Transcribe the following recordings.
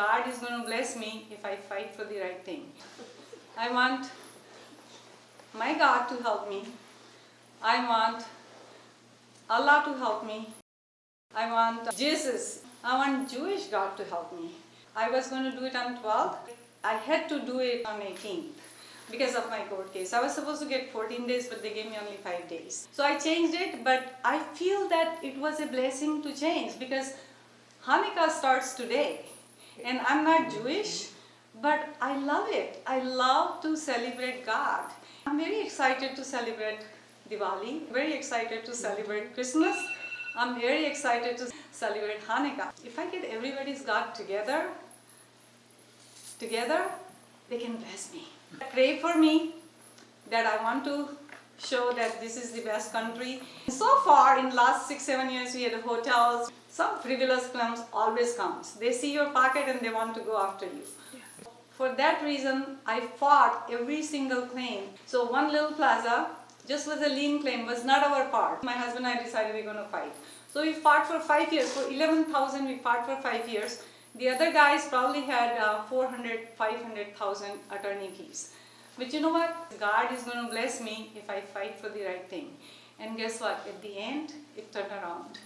God is going to bless me if I fight for the right thing. I want my God to help me. I want Allah to help me. I want Jesus. I want Jewish God to help me. I was going to do it on 12th. I had to do it on 18th because of my court case. I was supposed to get 14 days, but they gave me only 5 days. So I changed it, but I feel that it was a blessing to change because Hanukkah starts today. And I'm not Jewish, but I love it. I love to celebrate God. I'm very excited to celebrate Diwali, very excited to celebrate Christmas. I'm very excited to celebrate Hanukkah. If I get everybody's God together, together, they can bless me. Pray for me that I want to show that this is the best country. So far in last six, seven years we had hotels. Some frivolous claims always comes. They see your pocket and they want to go after you. For that reason, I fought every single claim. So one little plaza just was a lien claim, was not our part. My husband and I decided we're going to fight. So we fought for five years. For 11,000 we fought for five years. The other guys probably had uh, 400, 500,000 attorney fees. But you know what? God is going to bless me if I fight for the right thing. And guess what? At the end, it turned around.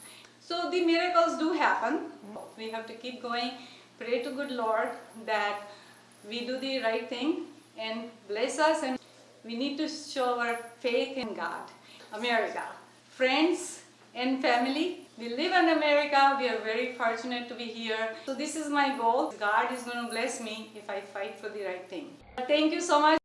So the miracles do happen. We have to keep going. Pray to good Lord that we do the right thing and bless us and we need to show our faith in God. America. Friends and family. We live in America. We are very fortunate to be here. So this is my goal. God is going to bless me if I fight for the right thing. Thank you so much.